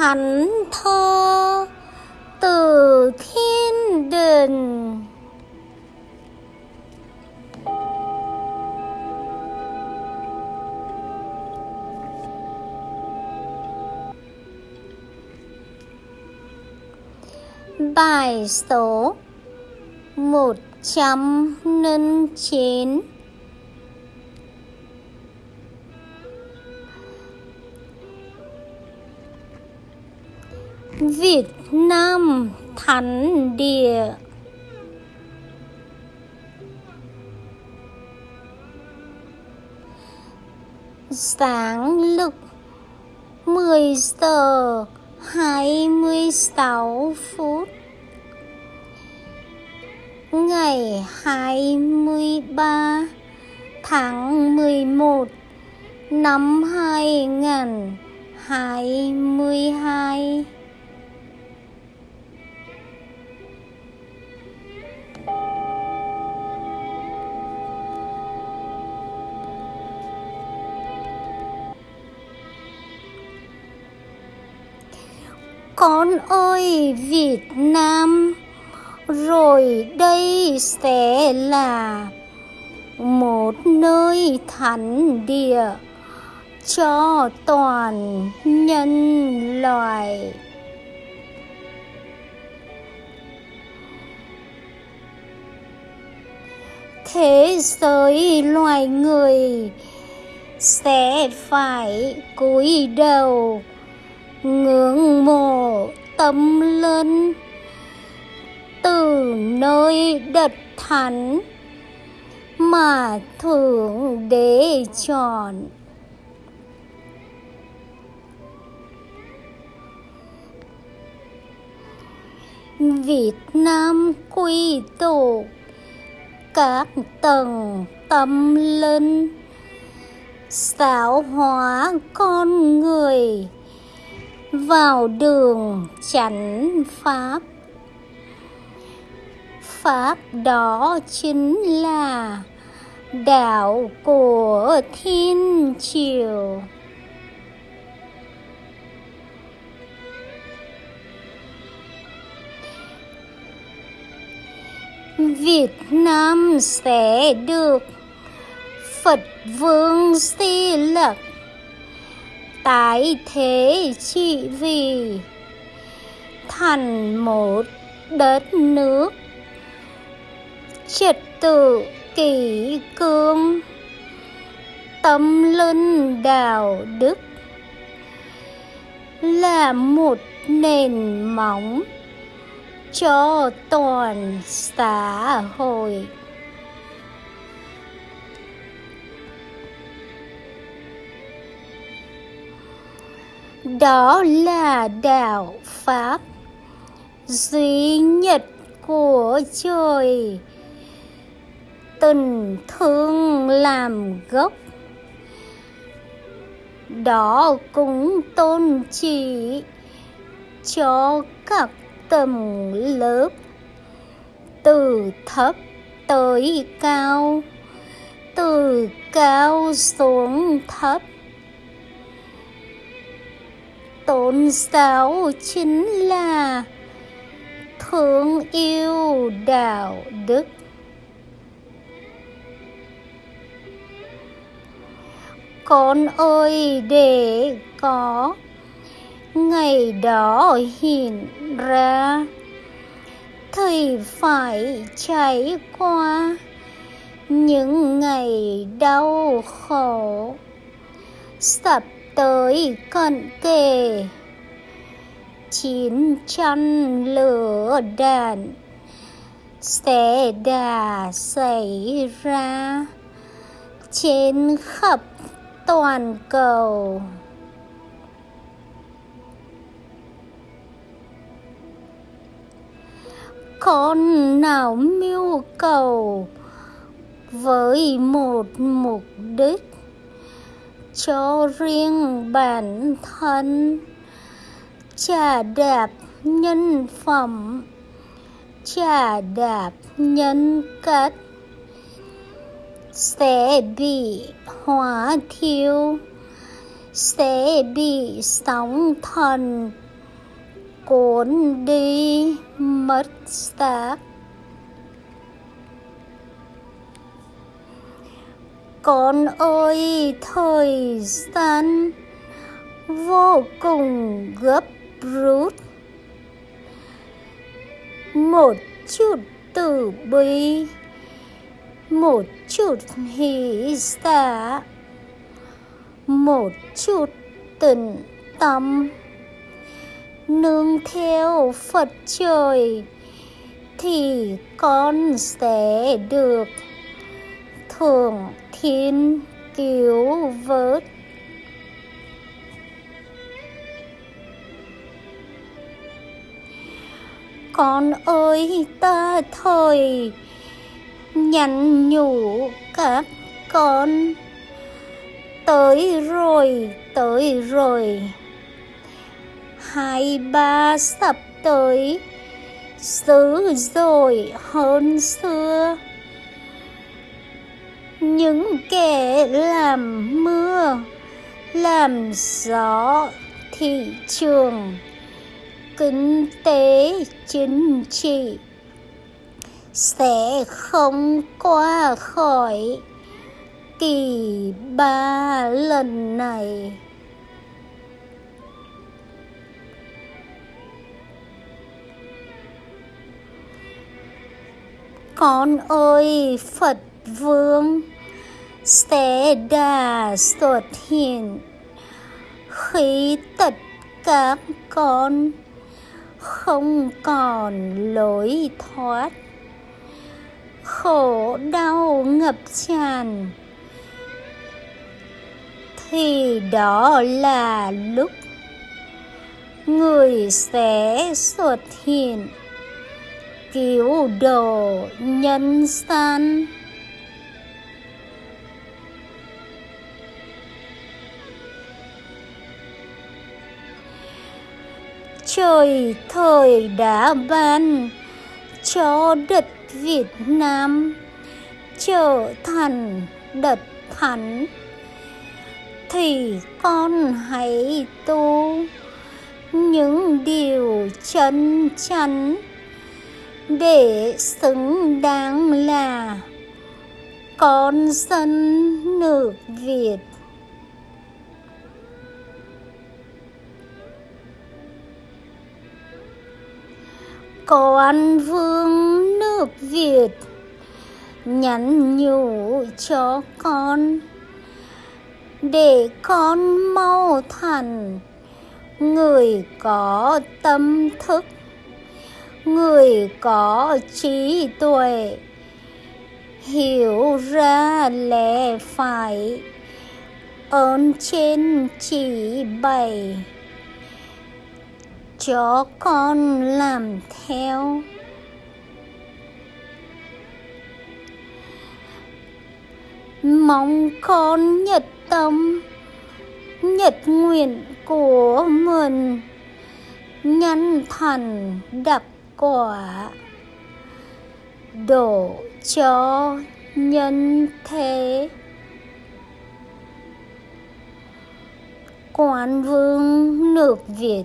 thánh thơ từ thiên đình. Bài số một trăm linh chín. Việt Nam Thánh Địa. Sáng lực 10 giờ 26 phút, Ngày 23 tháng 11 năm 2022 Con ơi, Việt Nam. Rồi đây sẽ là Một nơi thánh địa Cho toàn nhân loại. Thế giới loài người Sẽ phải cúi đầu ngưỡng mộ tâm linh. Từ nơi đất thánh mà thượng đế chọn. Việt Nam quy tụ các tầng tâm linh giáo hóa con người vào đường chánh pháp. Pháp đó chính là đạo của thiên triều. Việt Nam sẽ được Phật Vương Di tái thế trị vì thành một đất nước trật tự kỷ cương, tâm linh đạo đức là một nền móng cho toàn xã hội. Đó là đạo pháp duy nhất của trời. Tình thương làm gốc. Đó cũng tôn chỉ cho các tầng lớp từ thấp tới cao, từ cao xuống thấp tôn giáo chính là thương yêu đạo đức con ơi, để có ngày đó hiện ra thầy phải trải qua những ngày đau khổ sập tới cận kề. Chín tranh lửa đạn sẽ đà xảy ra trên khắp toàn cầu. Con nào mưu cầu với một mục đích cho riêng bản thân. Trả đạp nhân phẩm. Trả đạp nhân cách. Sẽ bị hóa thiêu. Sẽ bị sóng thần cuốn đi mất xác. Con ơi, thời gian vô cùng gấp rút. Một chút từ bi, một chút hỷ xả, một chút tình tâm. Nương theo phật trời thì con sẽ được thường thiên cứu vớt. Con ơi, ta thời nhắn nhủ các con. Tới rồi tới rồi. Hai ba sắp tới dữ rồi hơn xưa những kẻ làm mưa, làm gió thị trường. Kinh tế chính trị sẽ không qua khỏi kỳ ba lần này. Con ơi, phật vương sẽ đà xuất hiện. Khi tất cả con không còn lối thoát, khổ đau ngập tràn, thì đó là lúc người sẽ xuất hiện, cứu độ nhân gian. Trời, thời đã ban cho đất Việt Nam trở thành đất thánh thì con hãy tu những điều chân chắn để xứng đáng là con dân nước Việt. Con vương nước Việt, nhắn nhủ cho con để con mau thành người có tâm thức, người có trí tuệ, hiểu ra lẽ phải, ơn trên chỉ bày cho con làm theo. Mong con nhật tâm, nhật nguyện của mình nhân thành đập quả đổ cho nhân thế. Quan vương nước việt